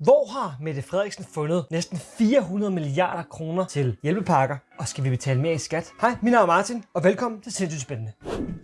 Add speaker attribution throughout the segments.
Speaker 1: Hvor har Mette Frederiksen fundet næsten 400 milliarder kroner til hjælpepakker? Og skal vi betale mere i skat? Hej, mit navn er Martin, og velkommen til Sindssygt Spændende.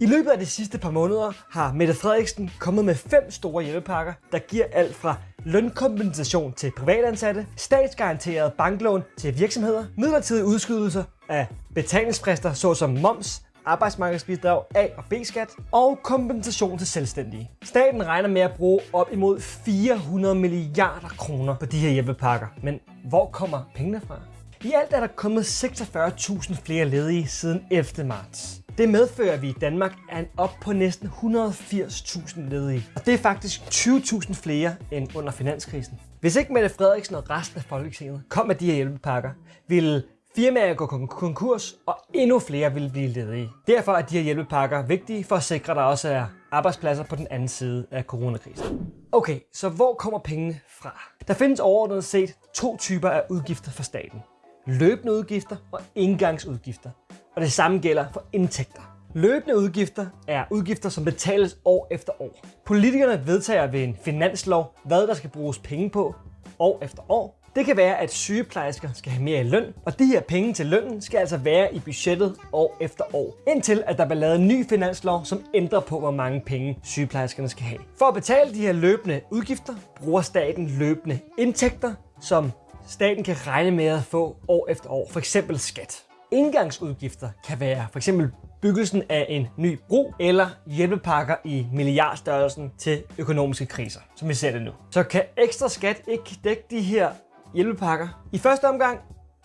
Speaker 1: I løbet af de sidste par måneder har Mette Frederiksen kommet med fem store hjælpepakker, der giver alt fra lønkompensation til privatansatte, statsgaranteret banklån til virksomheder, midlertidige udskydelser af betalingsfrister såsom moms, arbejdsmarkedsbidrag, A- og B-skat og kompensation til selvstændige. Staten regner med at bruge op imod 400 milliarder kroner på de her hjælpepakker. Men hvor kommer pengene fra? I alt er der kommet 46.000 flere ledige siden 11. marts. Det medfører, at vi i Danmark er en op på næsten 180.000 ledige. Og det er faktisk 20.000 flere end under finanskrisen. Hvis ikke Mette Frederiksen og resten af Folketinget kom med de her hjælpepakker, ville Firmaer går konkurs, og endnu flere vil blive ledige. Derfor er de her hjælpepakker vigtige for at sikre, at der også er arbejdspladser på den anden side af coronakrisen. Okay, så hvor kommer pengene fra? Der findes overordnet set to typer af udgifter for staten. Løbende udgifter og indgangsudgifter. Og det samme gælder for indtægter. Løbende udgifter er udgifter, som betales år efter år. Politikerne vedtager ved en finanslov, hvad der skal bruges penge på år efter år, det kan være, at sygeplejersker skal have mere i løn, og de her penge til lønnen skal altså være i budgettet år efter år. Indtil at der bliver lavet en ny finanslov, som ændrer på, hvor mange penge sygeplejerskerne skal have. For at betale de her løbende udgifter, bruger staten løbende indtægter, som staten kan regne med at få år efter år. For eksempel skat. Indgangsudgifter kan være for eksempel byggelsen af en ny bro eller hjælpepakker i milliardstørrelsen til økonomiske kriser, som vi ser det nu. Så kan ekstra skat ikke dække de her hjælpepakker? I første omgang,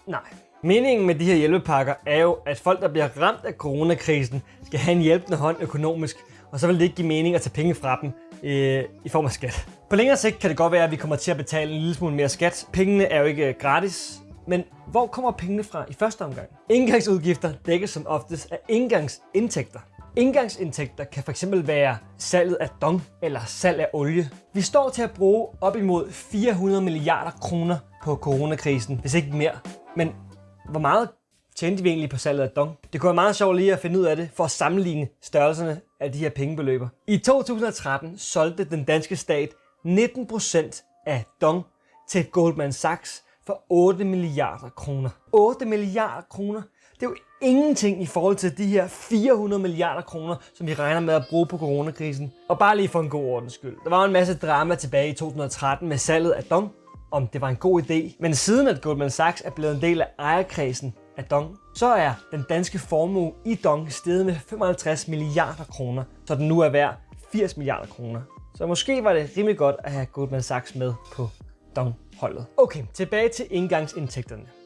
Speaker 1: nej. Meningen med de her hjælpepakker er jo, at folk, der bliver ramt af coronakrisen, skal have en hjælpende hånd økonomisk, og så vil det ikke give mening at tage penge fra dem øh, i form af skat. På længere sigt kan det godt være, at vi kommer til at betale en lille smule mere skat. Pengene er jo ikke øh, gratis, men hvor kommer pengene fra i første omgang? Indgangsudgifter dækkes som oftest af indgangsindtægter. Indgangsindtægter kan fx være salget af dong eller salg af olie. Vi står til at bruge op imod 400 milliarder kroner på coronakrisen, hvis ikke mere. Men hvor meget tjente vi egentlig på salget af dong? Det kunne være meget sjovt lige at finde ud af det for at sammenligne størrelserne af de her pengebeløber. I 2013 solgte den danske stat 19% af dong til Goldman Sachs for 8 milliarder kroner. 8 milliarder kroner? Det er jo ingenting i forhold til de her 400 milliarder kroner, som vi regner med at bruge på coronakrisen. Og bare lige for en god ordens skyld. Der var en masse drama tilbage i 2013 med salget af Dong, om det var en god idé. Men siden at Goldman Sachs er blevet en del af ejerkredsen af Dong, så er den danske formue i Dong steget med 55 milliarder kroner, så den nu er værd 80 milliarder kroner. Så måske var det rimelig godt at have Goldman Sachs med på Dong-holdet. Okay, tilbage til indgangsindtægterne.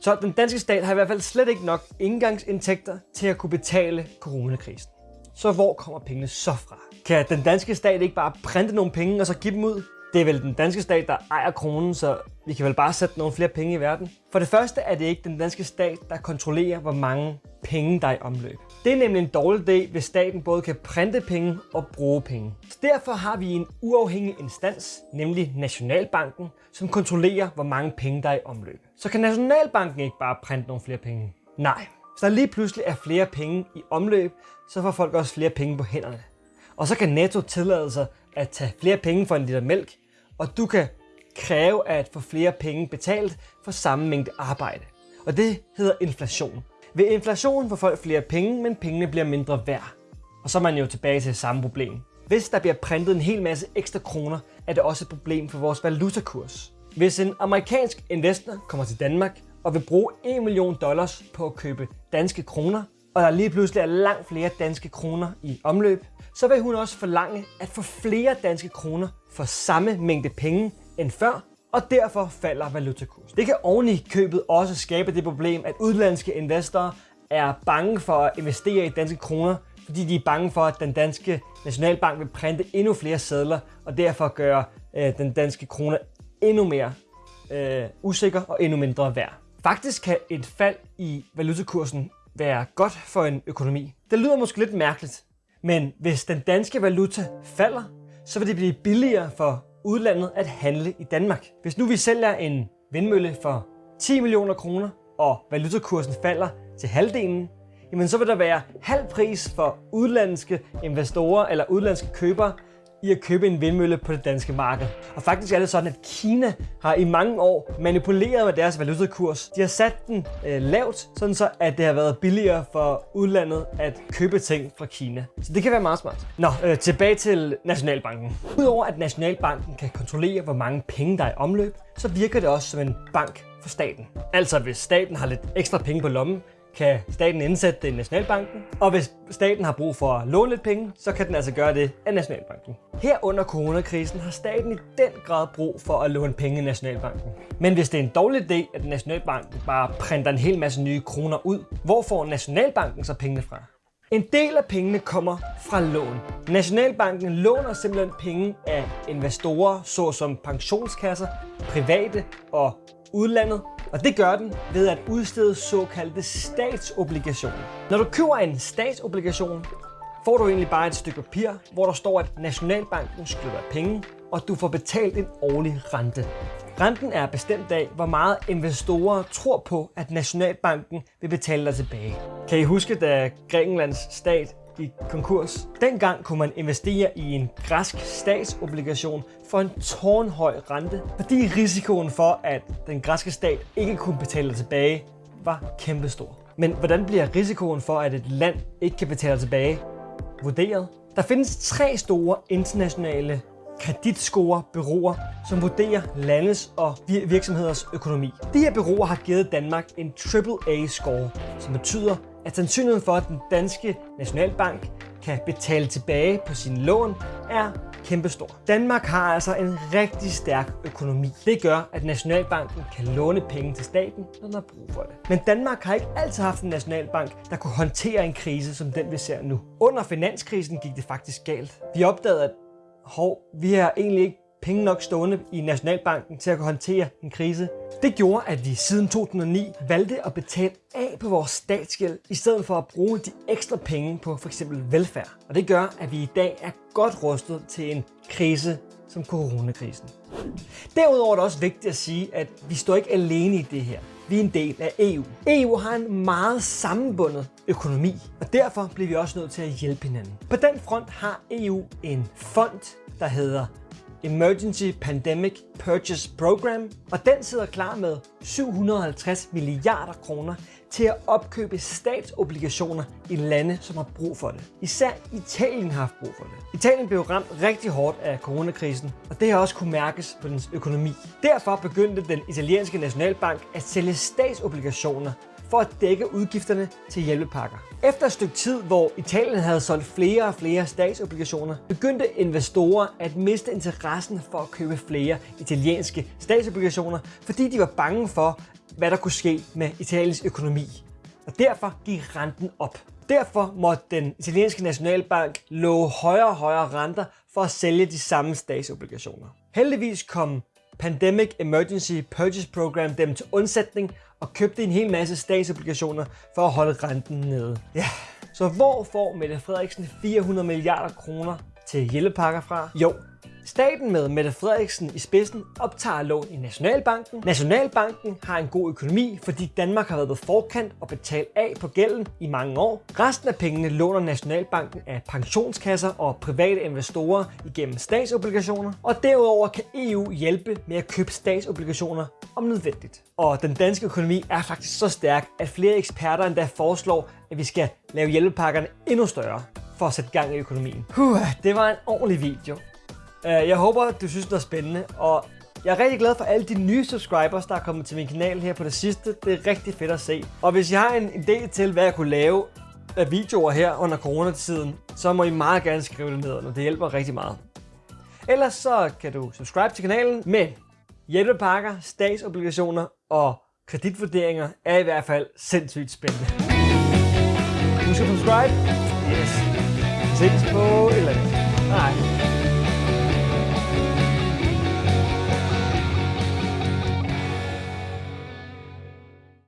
Speaker 1: Så den danske stat har i hvert fald slet ikke nok indgangsindtægter til at kunne betale coronakrisen. Så hvor kommer pengene så fra? Kan den danske stat ikke bare printe nogle penge og så give dem ud? Det er vel den danske stat, der ejer kronen, så vi kan vel bare sætte nogle flere penge i verden. For det første er det ikke den danske stat, der kontrollerer, hvor mange penge der er i omløb. Det er nemlig en dårlig idé, hvis staten både kan printe penge og bruge penge. Så derfor har vi en uafhængig instans, nemlig Nationalbanken, som kontrollerer, hvor mange penge der er i omløb. Så kan Nationalbanken ikke bare printe nogle flere penge? Nej. Hvis der lige pludselig er flere penge i omløb, så får folk også flere penge på hænderne. Og så kan Netto tillade sig at tage flere penge for en liter mælk, og du kan kræve at få flere penge betalt for samme mængde arbejde. Og det hedder inflation. Ved inflation får folk flere penge, men pengene bliver mindre værd. Og så er man jo tilbage til samme problem. Hvis der bliver printet en hel masse ekstra kroner, er det også et problem for vores valutakurs. Hvis en amerikansk investor kommer til Danmark og vil bruge 1 million dollars på at købe danske kroner, og der lige pludselig er langt flere danske kroner i omløb, så vil hun også forlange at få flere danske kroner for samme mængde penge end før, og derfor falder valutakursen. Det kan oven i købet også skabe det problem, at udlandske investorer er bange for at investere i danske kroner, fordi de er bange for, at den danske nationalbank vil printe endnu flere sædler, og derfor gøre øh, den danske krone endnu mere øh, usikker og endnu mindre værd. Faktisk kan et fald i valutakursen være godt for en økonomi. Det lyder måske lidt mærkeligt, men hvis den danske valuta falder, så vil det blive billigere for udlandet at handle i Danmark. Hvis nu vi sælger en vindmølle for 10 millioner kroner, og valutakursen falder til halvdelen, jamen så vil der være halv pris for udlandske investorer eller udlandske købere i at købe en vindmølle på det danske marked. Og faktisk er det sådan, at Kina har i mange år manipuleret med deres valutakurs. De har sat den øh, lavt, sådan så at det har været billigere for udlandet at købe ting fra Kina. Så det kan være meget smart. Nå, øh, tilbage til Nationalbanken. Udover at Nationalbanken kan kontrollere, hvor mange penge der er i omløb, så virker det også som en bank for staten. Altså hvis staten har lidt ekstra penge på lommen, kan staten indsætte det i Nationalbanken, og hvis staten har brug for at låne lidt penge, så kan den altså gøre det af Nationalbanken. Her under coronakrisen har staten i den grad brug for at låne penge i Nationalbanken. Men hvis det er en dårlig idé, at Nationalbanken bare printer en hel masse nye kroner ud, hvor får Nationalbanken så pengene fra? En del af pengene kommer fra lån. Nationalbanken låner simpelthen penge af investorer, såsom pensionskasser, private og udlandet, og det gør den ved at udstede såkaldte statsobligationer. Når du køber en statsobligation, får du egentlig bare et stykke papir, hvor der står, at Nationalbanken skylder penge, og du får betalt en årlig rente. Renten er bestemt af, hvor meget investorer tror på, at Nationalbanken vil betale dig tilbage. Kan I huske, da Grækenlands stat gik konkurs? Dengang kunne man investere i en græsk statsobligation for en tårnhøj rente, fordi risikoen for, at den græske stat ikke kunne betale tilbage, var kæmpestor. Men hvordan bliver risikoen for, at et land ikke kan betale tilbage, vurderet? Der findes tre store internationale kreditscorebyråer, som vurderer landes og virksomheders økonomi. De her byråer har givet Danmark en AAA-score, som betyder, at sandsynligheden for, at den danske Nationalbank kan betale tilbage på sin lån, er kæmpestor. Danmark har altså en rigtig stærk økonomi. Det gør, at Nationalbanken kan låne penge til staten, når den har brug for det. Men Danmark har ikke altid haft en nationalbank, der kunne håndtere en krise som den, vi ser nu. Under finanskrisen gik det faktisk galt. Vi opdagede, at hov, vi har egentlig ikke penge nok stående i Nationalbanken til at kunne håndtere en krise. Det gjorde, at vi siden 2009 valgte at betale af på vores statsgæld, i stedet for at bruge de ekstra penge på f.eks. velfærd. Og det gør, at vi i dag er godt rustet til en krise som coronakrisen. Derudover er det også vigtigt at sige, at vi står ikke alene i det her. Vi er en del af EU. EU har en meget sammenbundet økonomi, og derfor bliver vi også nødt til at hjælpe hinanden. På den front har EU en fond, der hedder Emergency Pandemic Purchase Program, og den sidder klar med 750 milliarder kroner til at opkøbe statsobligationer i lande, som har brug for det. Især Italien har haft brug for det. Italien blev ramt rigtig hårdt af coronakrisen, og det har også kunne mærkes på dens økonomi. Derfor begyndte den italienske nationalbank at sælge statsobligationer for at dække udgifterne til hjælpepakker. Efter et stykke tid, hvor Italien havde solgt flere og flere statsobligationer, begyndte investorer at miste interessen for at købe flere italienske statsobligationer, fordi de var bange for, hvad der kunne ske med Italiens økonomi. Og derfor gik renten op. Derfor måtte den italienske nationalbank love højere og højere renter for at sælge de samme statsobligationer. Heldigvis kom Pandemic Emergency Purchase Program dem til undsætning og købte en hel masse statsobligationer for at holde renten nede. Ja, så hvor får Mette Frederiksen 400 milliarder kroner til hjælpepakker fra? Jo, Staten med Mette Frederiksen i spidsen optager lån i Nationalbanken. Nationalbanken har en god økonomi, fordi Danmark har været på forkant og betalt af på gælden i mange år. Resten af pengene låner Nationalbanken af pensionskasser og private investorer igennem statsobligationer. Og derudover kan EU hjælpe med at købe statsobligationer om nødvendigt. Og den danske økonomi er faktisk så stærk, at flere eksperter endda foreslår, at vi skal lave hjælpepakkerne endnu større for at sætte gang i økonomien. Huh, det var en ordentlig video. Øh, jeg håber, du synes, det er spændende, og jeg er rigtig glad for alle de nye subscribers, der er kommet til min kanal her på det sidste. Det er rigtig fedt at se. Og hvis I har en idé til, hvad jeg kunne lave af videoer her under coronatiden, så må I meget gerne skrive det ned, og det hjælper rigtig meget. Ellers så kan du subscribe til kanalen, men hjælpepakker, statsobligationer og kreditvurderinger er i hvert fald sindssygt spændende. Husk at subscribe. Yes. Vi ses på et eller andet.